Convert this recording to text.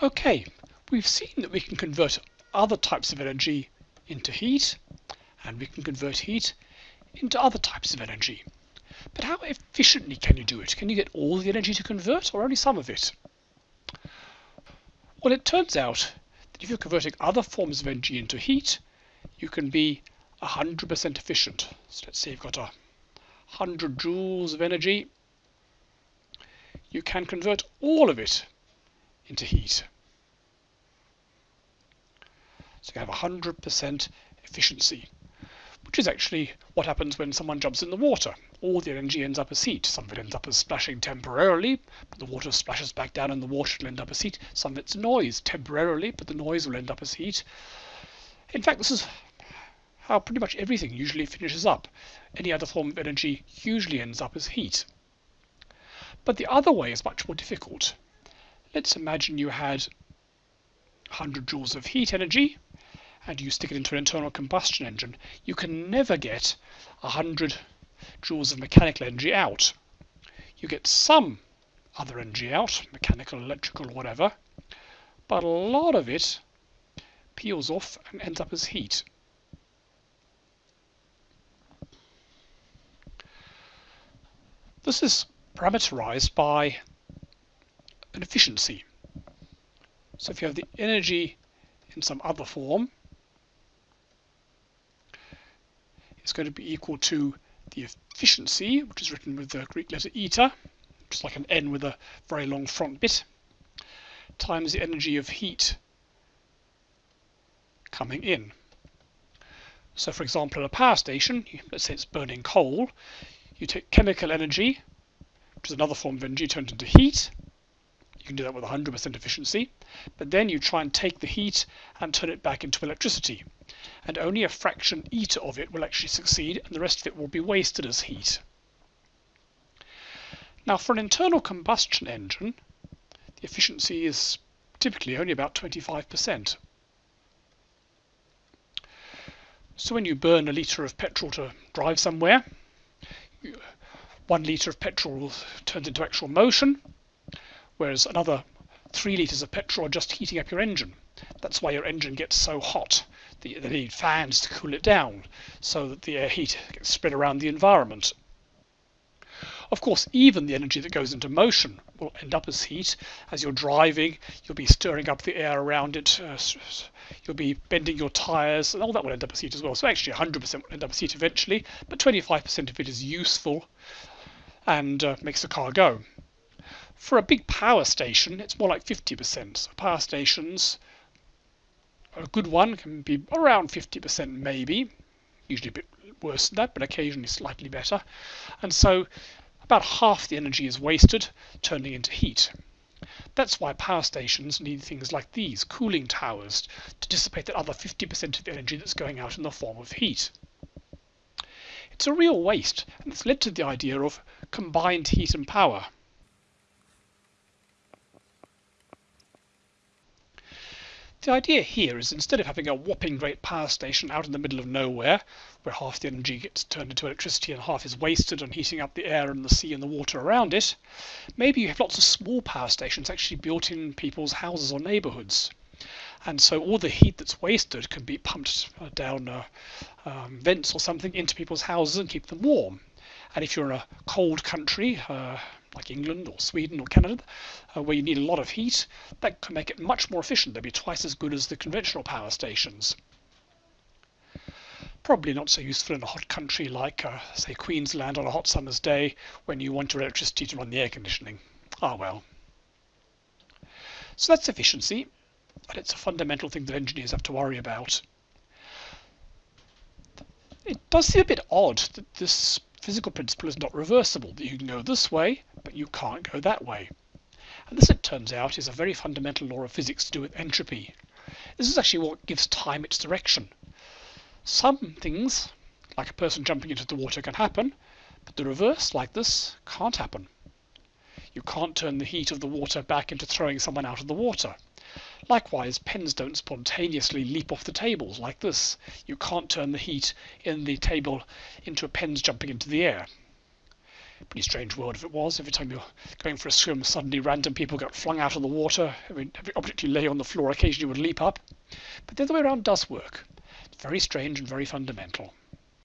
Okay, we've seen that we can convert other types of energy into heat, and we can convert heat into other types of energy. But how efficiently can you do it? Can you get all the energy to convert or only some of it? Well, it turns out that if you're converting other forms of energy into heat, you can be 100% efficient. So let's say you've got a 100 joules of energy. You can convert all of it into heat. So you have 100% efficiency, which is actually what happens when someone jumps in the water. All the energy ends up as heat. Some of it ends up as splashing temporarily, but the water splashes back down and the water will end up as heat. Some of it's noise temporarily, but the noise will end up as heat. In fact, this is how pretty much everything usually finishes up. Any other form of energy usually ends up as heat. But the other way is much more difficult. Let's imagine you had 100 joules of heat energy and you stick it into an internal combustion engine. You can never get 100 joules of mechanical energy out. You get some other energy out, mechanical, electrical, whatever, but a lot of it peels off and ends up as heat. This is parameterized by an efficiency. So if you have the energy in some other form, it's going to be equal to the efficiency, which is written with the Greek letter eta, which is like an N with a very long front bit, times the energy of heat coming in. So for example, at a power station, let's say it's burning coal, you take chemical energy, which is another form of energy, turned into heat. You can do that with 100% efficiency. But then you try and take the heat and turn it back into electricity. And only a fraction eta of it will actually succeed, and the rest of it will be wasted as heat. Now, for an internal combustion engine, the efficiency is typically only about 25%. So when you burn a litre of petrol to drive somewhere, one litre of petrol turns into actual motion, whereas another three litres of petrol are just heating up your engine. That's why your engine gets so hot. They need fans to cool it down so that the air heat gets spread around the environment. Of course, even the energy that goes into motion will end up as heat. As you're driving, you'll be stirring up the air around it. Uh, you'll be bending your tyres, and all that will end up as heat as well. So actually, 100% will end up as heat eventually, but 25% of it is useful and uh, makes the car go. For a big power station, it's more like 50%. So power stations, a good one can be around 50% maybe, usually a bit worse than that, but occasionally slightly better. And so about half the energy is wasted, turning into heat. That's why power stations need things like these, cooling towers, to dissipate that other 50% of the energy that's going out in the form of heat. It's a real waste, and it's led to the idea of combined heat and power. The idea here is instead of having a whopping great power station out in the middle of nowhere, where half the energy gets turned into electricity and half is wasted on heating up the air and the sea and the water around it, maybe you have lots of small power stations actually built in people's houses or neighborhoods. And so all the heat that's wasted can be pumped down uh, um, vents or something into people's houses and keep them warm. And if you're in a cold country, uh, like England or Sweden or Canada, uh, where you need a lot of heat, that can make it much more efficient. They'll be twice as good as the conventional power stations. Probably not so useful in a hot country like, uh, say, Queensland on a hot summer's day when you want your electricity to run the air conditioning. Ah well. So that's efficiency, and it's a fundamental thing that engineers have to worry about. It does seem a bit odd that this physical principle is not reversible, that you can go this way, but you can't go that way. And this, it turns out, is a very fundamental law of physics to do with entropy. This is actually what gives time its direction. Some things, like a person jumping into the water, can happen, but the reverse, like this, can't happen. You can't turn the heat of the water back into throwing someone out of the water. Likewise, pens don't spontaneously leap off the tables like this. You can't turn the heat in the table into a pens jumping into the air. Pretty strange world if it was. Every time you're going for a swim, suddenly random people got flung out of the water. Every, every object you lay on the floor occasionally would leap up. But the other way around does work. It's very strange and very fundamental.